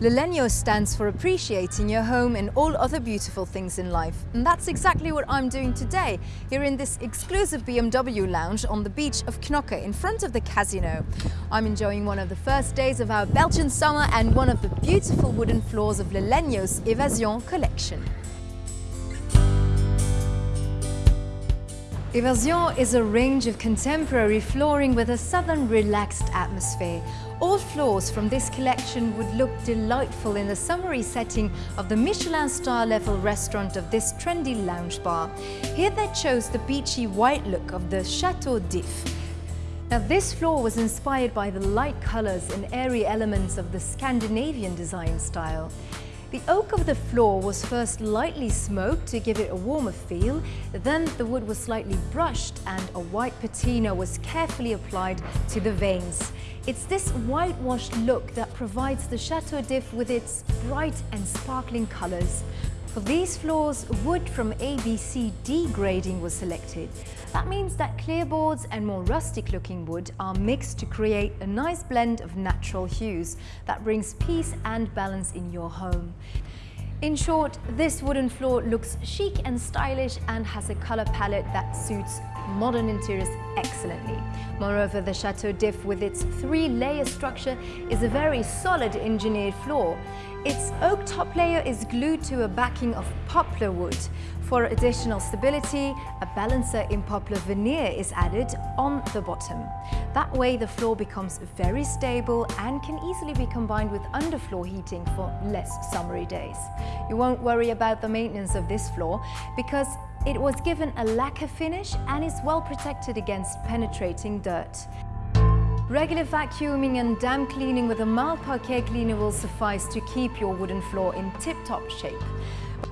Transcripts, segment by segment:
Lalegno stands for appreciating your home and all other beautiful things in life. And that's exactly what I'm doing today, here in this exclusive BMW lounge on the beach of Knokke in front of the casino. I'm enjoying one of the first days of our Belgian summer and one of the beautiful wooden floors of Lalegno's Evasion collection. Evasion is a range of contemporary flooring with a southern relaxed atmosphere. All floors from this collection would look delightful in the summery setting of the Michelin star level restaurant of this trendy lounge bar. Here they chose the beachy white look of the Chateau d'If. Now this floor was inspired by the light colours and airy elements of the Scandinavian design style. The oak of the floor was first lightly smoked to give it a warmer feel, then the wood was slightly brushed and a white patina was carefully applied to the veins. It's this whitewashed look that provides the Chateau d'If with its bright and sparkling colours. For these floors, wood from ABCD grading was selected. That means that clear boards and more rustic looking wood are mixed to create a nice blend of natural hues that brings peace and balance in your home. In short, this wooden floor looks chic and stylish and has a color palette that suits modern interiors excellently. Moreover, the Chateau d'If with its three-layer structure is a very solid engineered floor. Its oak top layer is glued to a backing of poplar wood. For additional stability, a balancer in poplar veneer is added on the bottom. That way the floor becomes very stable and can easily be combined with underfloor heating for less summery days. You won't worry about the maintenance of this floor because it was given a lacquer finish and is well protected against penetrating dirt. Regular vacuuming and damp cleaning with a mild parquet cleaner will suffice to keep your wooden floor in tip-top shape.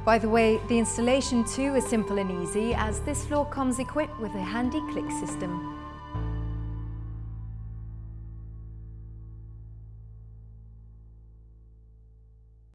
By the way, the installation too is simple and easy as this floor comes equipped with a handy click system.